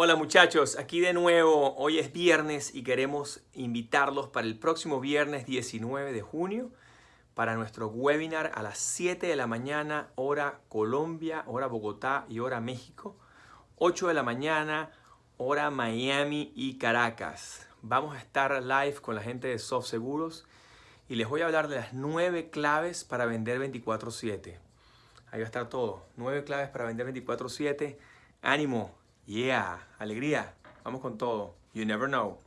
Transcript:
Hola muchachos, aquí de nuevo. Hoy es viernes y queremos invitarlos para el próximo viernes 19 de junio para nuestro webinar a las 7 de la mañana, hora Colombia, hora Bogotá y hora México. 8 de la mañana, hora Miami y Caracas. Vamos a estar live con la gente de Soft Seguros y les voy a hablar de las 9 claves para vender 24/7. Ahí va a estar todo. 9 claves para vender 24/7. Ánimo, Yeah, alegría. Vamos con todo. You never know.